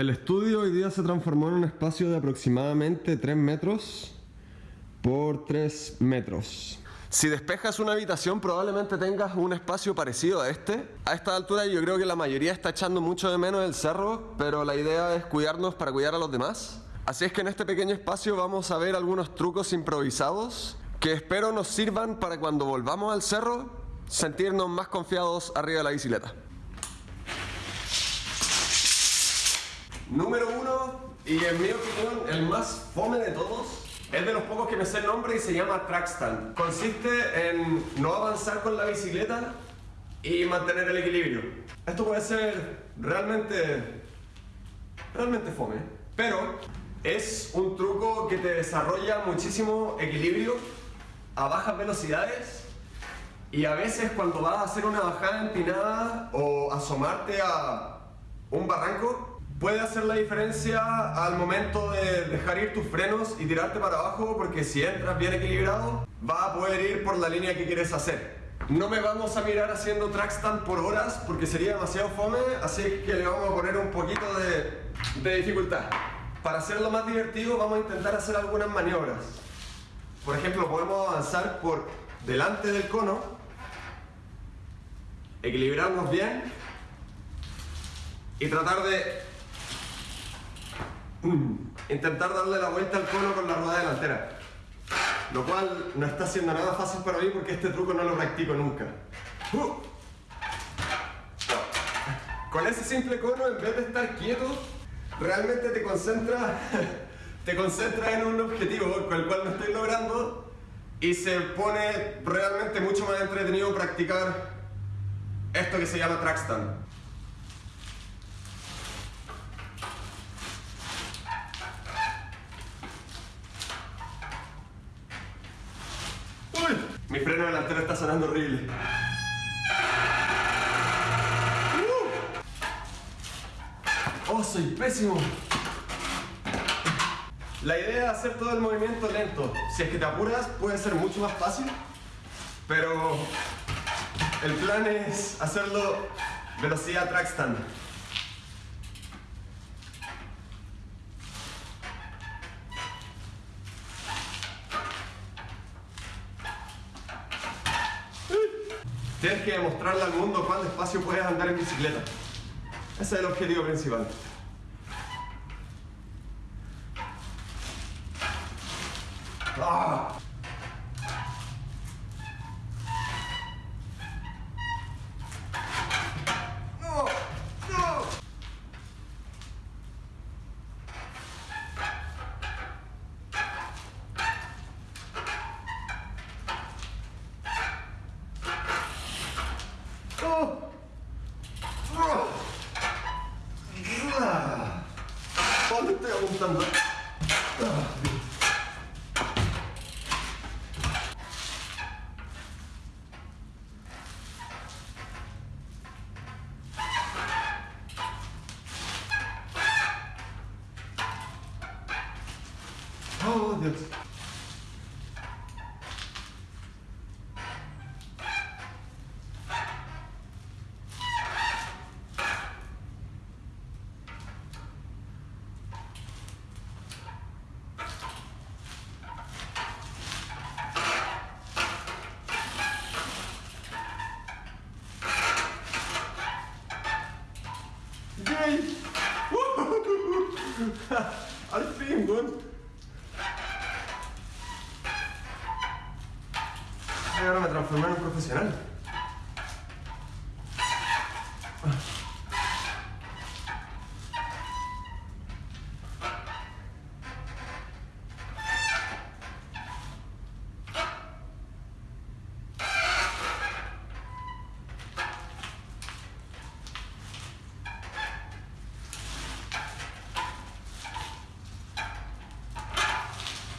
El estudio hoy día se transformó en un espacio de aproximadamente 3 metros por 3 metros. Si despejas una habitación probablemente tengas un espacio parecido a este. A esta altura yo creo que la mayoría está echando mucho de menos el cerro, pero la idea es cuidarnos para cuidar a los demás. Así es que en este pequeño espacio vamos a ver algunos trucos improvisados que espero nos sirvan para cuando volvamos al cerro sentirnos más confiados arriba de la bicicleta. Número uno, y en mi opinión el más fome de todos, es de los pocos que me sé el nombre y se llama trackstand. Consiste en no avanzar con la bicicleta y mantener el equilibrio. Esto puede ser realmente, realmente fome, pero es un truco que te desarrolla muchísimo equilibrio a bajas velocidades y a veces cuando vas a hacer una bajada empinada o asomarte a un barranco, puede hacer la diferencia al momento de dejar ir tus frenos y tirarte para abajo porque si entras bien equilibrado, vas a poder ir por la línea que quieres hacer. No me vamos a mirar haciendo trackstand por horas porque sería demasiado fome, así que le vamos a poner un poquito de, de dificultad. Para hacerlo más divertido vamos a intentar hacer algunas maniobras. Por ejemplo, podemos avanzar por delante del cono equilibrarnos bien y tratar de intentar darle la vuelta al cono con la rueda delantera. Lo cual no está siendo nada fácil para mí porque este truco no lo practico nunca. Uh. Con ese simple cono, en vez de estar quieto, realmente te concentras te concentras en un objetivo con el cual no estoy logrando y se pone realmente mucho más entretenido practicar esto que se llama trackstand. La idea es hacer todo el movimiento lento. Si es que te apuras, puede ser mucho más fácil, pero el plan es hacerlo velocidad trackstand. Tienes que demostrarle al mundo cuán despacio puedes andar en bicicleta. Ese es el objetivo principal. ¡Ah! ¿Dónde estoy apuntando? Oh, Dios. ¡Yay! Al fin, weón. Y ahora me transformé en un profesional.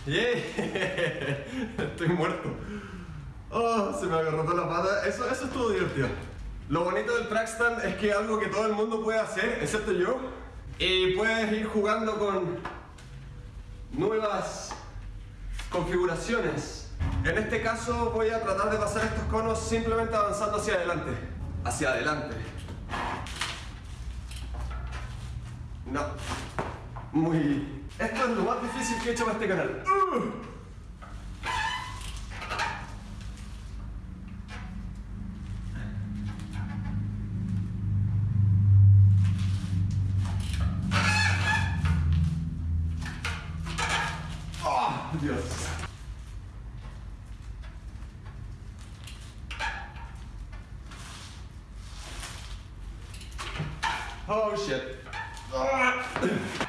¡Yay! Estoy muerto. Oh, se me agarró la pata. Eso, eso estuvo divertido. Lo bonito del trackstand es que es algo que todo el mundo puede hacer, excepto yo. Y puedes ir jugando con nuevas configuraciones. En este caso voy a tratar de pasar estos conos simplemente avanzando hacia adelante. Hacia adelante. No. Muy... Esto es lo más difícil que he hecho para este canal. ¡Uh! Oh shit. Ah.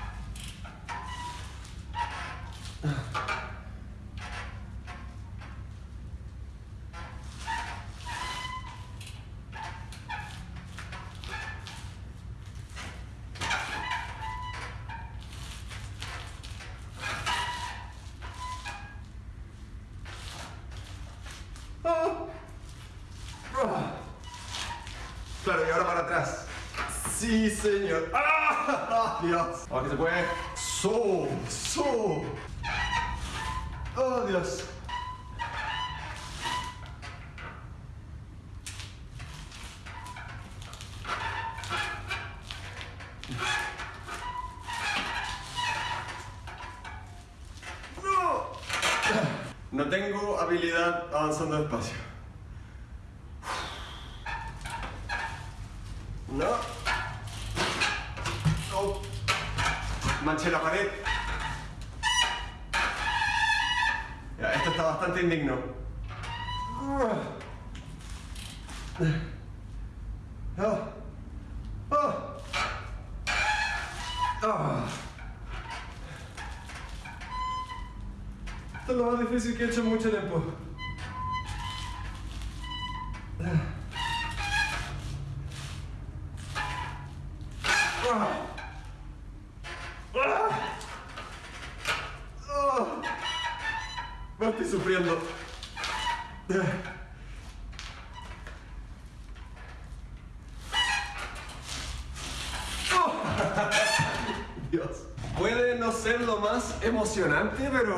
Dios. Ahora que se puede. So, so. Oh, Dios. No. No tengo habilidad avanzando despacio. No. No. Manché la pared. Ya, esto está bastante indigno. Esto es lo más difícil que he hecho mucho tiempo. Ser lo más emocionante, pero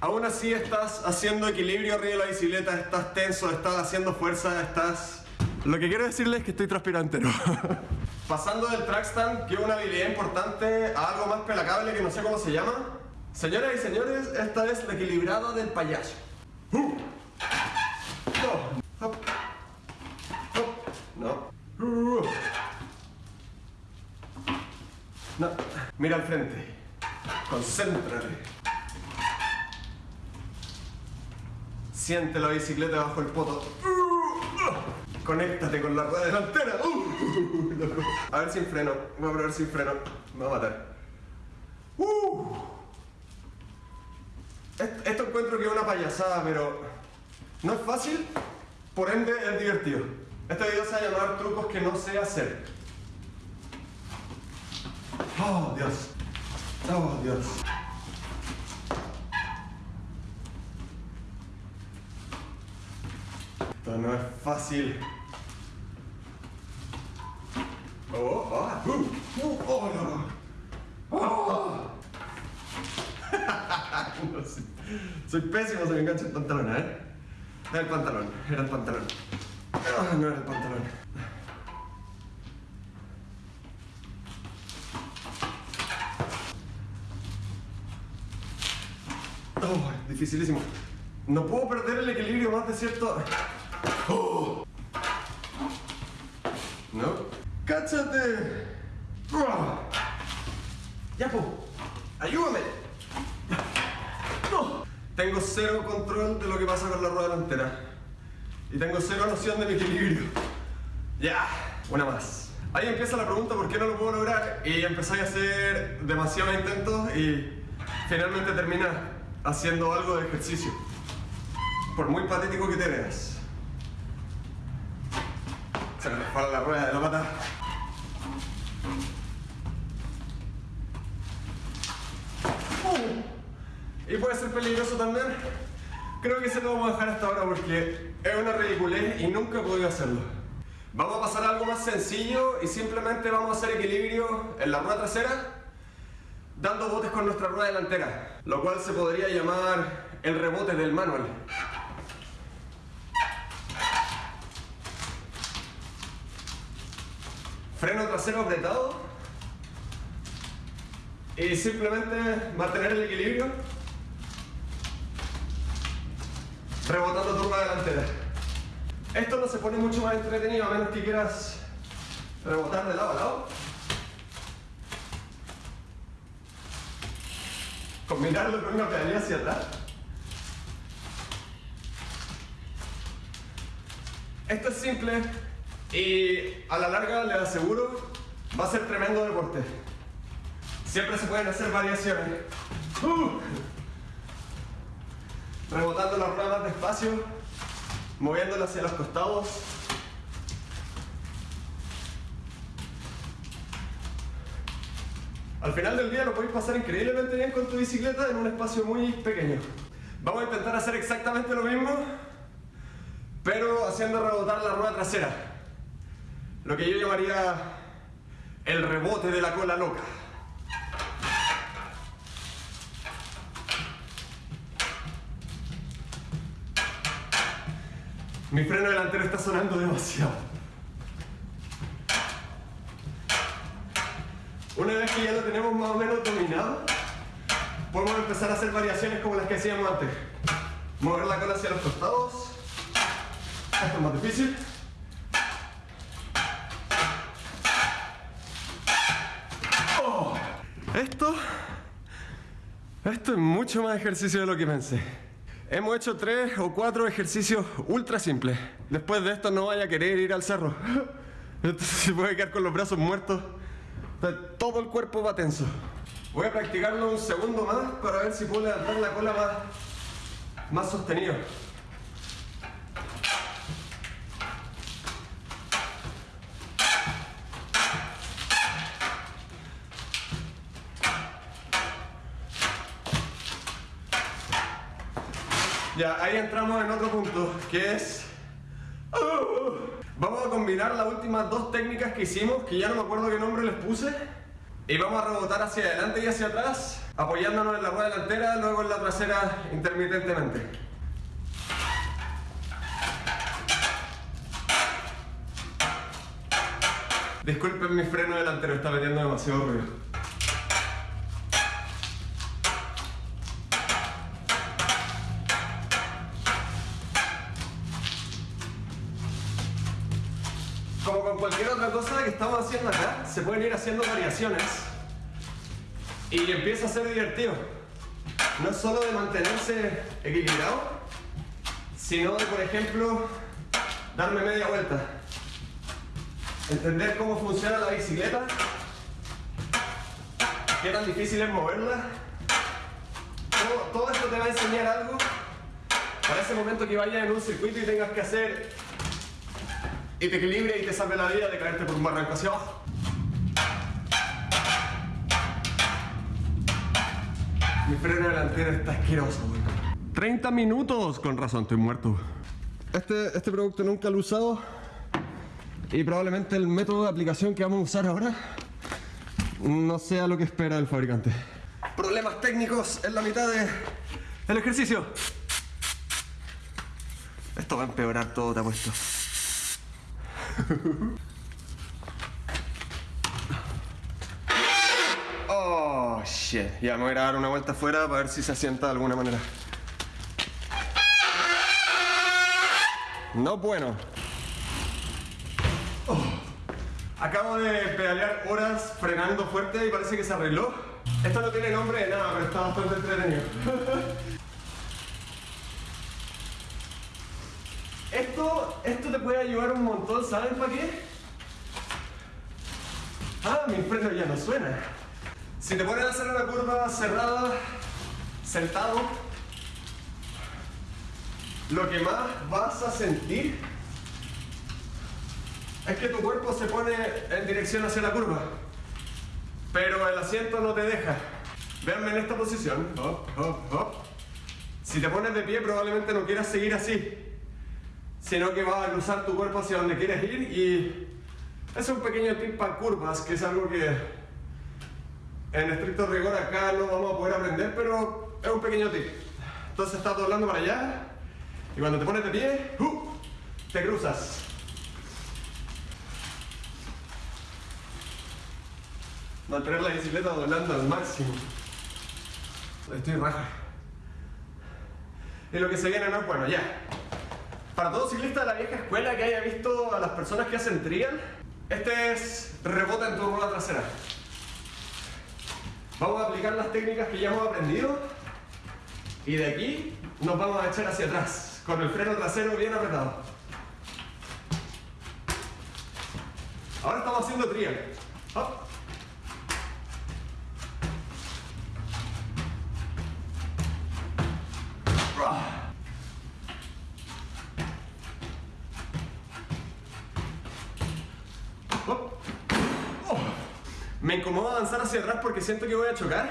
aún así estás haciendo equilibrio arriba de la bicicleta, estás tenso, estás haciendo fuerza, estás... Lo que quiero decirles es que estoy transpirante, ¿no? Pasando del trackstand, que es una habilidad importante, a algo más pelacable que no sé cómo se llama. Señoras y señores, esta es la equilibrada del payaso. Uh. No. No. Uh. No. Mira al frente. Concéntrate. Siente la bicicleta bajo el poto. Conéctate con la rueda delantera. Uh, a ver sin freno. Voy a probar sin freno. Me va a matar. Uh. Esto encuentro que es una payasada, pero no es fácil, por ende es divertido. Este video se va a llamar trucos que no sé hacer. Oh, Dios. Oh, Dios. Esto no es fácil. Oh, ah, uh, uh, oh, no. Oh. no sé. Soy pésimo, se me engancha el pantalón, ¿eh? Era el pantalón, era el pantalón. Ah, no era el pantalón. Oh, dificilísimo. No puedo perder el equilibrio más de cierto... Oh. ¿No? ¡Cáchate! ¡Ya, po! ¡Ayúdame! ¡No! Tengo cero control de lo que pasa con la rueda delantera. Y tengo cero noción de mi equilibrio. Ya, una más. Ahí empieza la pregunta por qué no lo puedo lograr y empezáis a hacer demasiados intentos y finalmente terminas haciendo algo de ejercicio. Por muy patético que te veas. Se me resbala la rueda de la pata. Y puede ser peligroso también. Creo que se lo vamos a dejar hasta ahora porque es una ridiculez y nunca he podido hacerlo. Vamos a pasar a algo más sencillo y simplemente vamos a hacer equilibrio en la rueda trasera dando botes con nuestra rueda delantera, lo cual se podría llamar el rebote del manual. Freno trasero apretado y simplemente mantener el equilibrio rebotando turba delantera. Esto no se pone mucho más entretenido a menos que quieras rebotar de lado a lado. Combinarlo con una pedalía hacia atrás. Esto es simple y a la larga les aseguro va a ser tremendo deporte. Siempre se pueden hacer variaciones. Uh. Rebotando la rueda más despacio, moviéndola hacia los costados. Al final del día lo podéis pasar increíblemente bien con tu bicicleta en un espacio muy pequeño. Vamos a intentar hacer exactamente lo mismo, pero haciendo rebotar la rueda trasera. Lo que yo llamaría el rebote de la cola loca. Mi freno delantero está sonando demasiado. Una vez que ya lo tenemos más o menos dominado, podemos empezar a hacer variaciones como las que hacíamos antes. Mover la cola hacia los costados. Esto es más difícil. Oh. Esto, esto es mucho más ejercicio de lo que pensé. Hemos hecho tres o cuatro ejercicios ultra simples. Después de esto no vaya a querer ir al cerro. Entonces se puede quedar con los brazos muertos. Todo el cuerpo va tenso. Voy a practicarlo un segundo más para ver si puedo levantar la cola más, más sostenido. Ya, ahí entramos en otro punto, que es... ¡uh! Vamos a combinar las últimas dos técnicas que hicimos, que ya no me acuerdo qué nombre les puse. Y vamos a rebotar hacia adelante y hacia atrás, apoyándonos en la rueda delantera, luego en la trasera intermitentemente. Disculpen mi freno delantero, está metiendo demasiado ruido. Cualquier otra cosa que estamos haciendo acá, se pueden ir haciendo variaciones y empieza a ser divertido. No solo de mantenerse equilibrado, sino de, por ejemplo, darme media vuelta. Entender cómo funciona la bicicleta, qué tan difícil es moverla. Todo, todo esto te va a enseñar algo para ese momento que vayas en un circuito y tengas que hacer y te equilibre y te salve la vida de caerte por un barranco hacia abajo. Mi freno delantero está asqueroso, 30 minutos, con razón, estoy muerto. Este, este producto nunca lo he usado y probablemente el método de aplicación que vamos a usar ahora no sea lo que espera el fabricante. Problemas técnicos en la mitad del ejercicio. Esto va a empeorar todo, te apuesto. Oh, shit. Ya me voy a dar una vuelta afuera para ver si se asienta de alguna manera. No bueno. Oh. Acabo de pedalear horas frenando fuerte y parece que se arregló. Esto no tiene nombre de nada, pero está bastante entretenido. Esto, esto te puede ayudar un montón, ¿saben para qué? Ah, mi freno ya no suena. Si te pones a hacer una curva cerrada, sentado, lo que más vas a sentir es que tu cuerpo se pone en dirección hacia la curva, pero el asiento no te deja. Véanme en esta posición. Si te pones de pie probablemente no quieras seguir así sino que vas a cruzar tu cuerpo hacia donde quieres ir y es un pequeño tip para curvas, que es algo que en estricto rigor acá no vamos a poder aprender, pero es un pequeño tip. Entonces estás doblando para allá y cuando te pones de pie, ¡uh! te cruzas. mantener la bicicleta doblando al máximo. Estoy raja. Y lo que se viene no bueno, ya. Para todo ciclista de la vieja escuela que haya visto a las personas que hacen trial, este es rebota en tu rueda trasera. Vamos a aplicar las técnicas que ya hemos aprendido y de aquí nos vamos a echar hacia atrás con el freno trasero bien apretado. Ahora estamos haciendo trial. Me incomoda avanzar hacia atrás porque siento que voy a chocar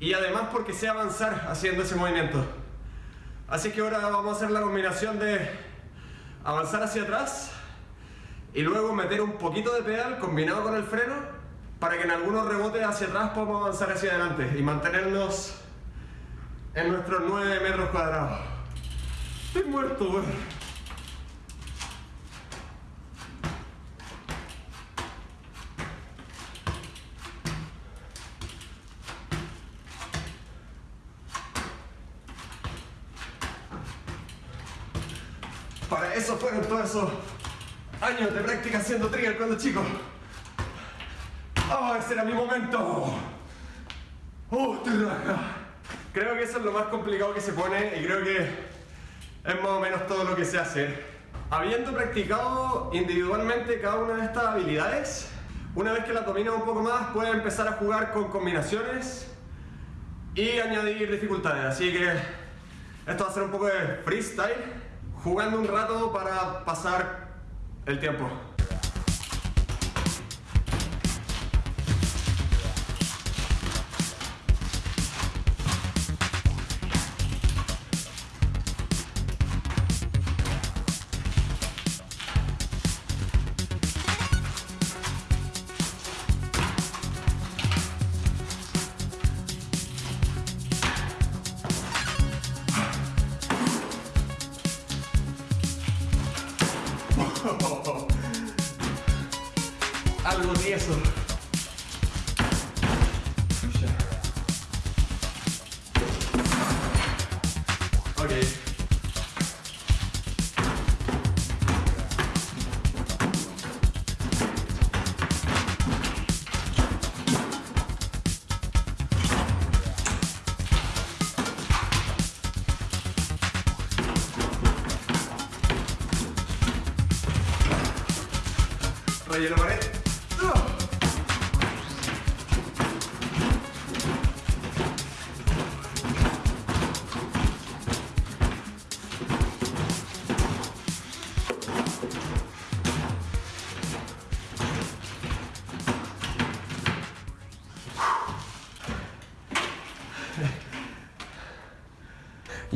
y además porque sé avanzar haciendo ese movimiento. Así que ahora vamos a hacer la combinación de avanzar hacia atrás y luego meter un poquito de pedal combinado con el freno para que en algunos rebotes hacia atrás podamos avanzar hacia adelante y mantenernos en nuestros 9 metros cuadrados. Estoy muerto, güey. Para eso fueron todos esos años de práctica haciendo trigger cuando chico. ¡Oh, ese era mi momento! ¡Oh, estoy raja! Creo que eso es lo más complicado que se pone y creo que es más o menos todo lo que se hace. Habiendo practicado individualmente cada una de estas habilidades, una vez que las dominas un poco más, puedes empezar a jugar con combinaciones y añadir dificultades. Así que esto va a ser un poco de freestyle jugando un rato para pasar el tiempo. Algo eso.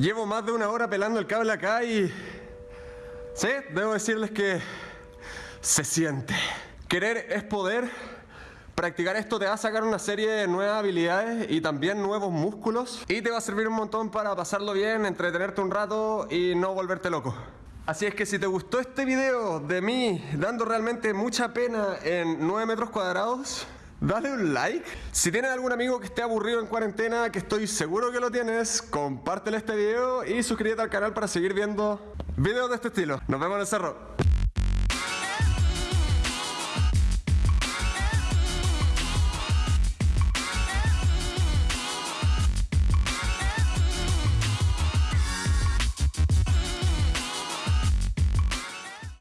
Llevo más de una hora pelando el cable acá y... Sí, debo decirles que se siente. Querer es poder. Practicar esto te va a sacar una serie de nuevas habilidades y también nuevos músculos y te va a servir un montón para pasarlo bien, entretenerte un rato y no volverte loco. Así es que si te gustó este video de mí dando realmente mucha pena en 9 metros cuadrados, dale un like. Si tienes algún amigo que esté aburrido en cuarentena, que estoy seguro que lo tienes, compártele este video y suscríbete al canal para seguir viendo videos de este estilo. Nos vemos en el cerro.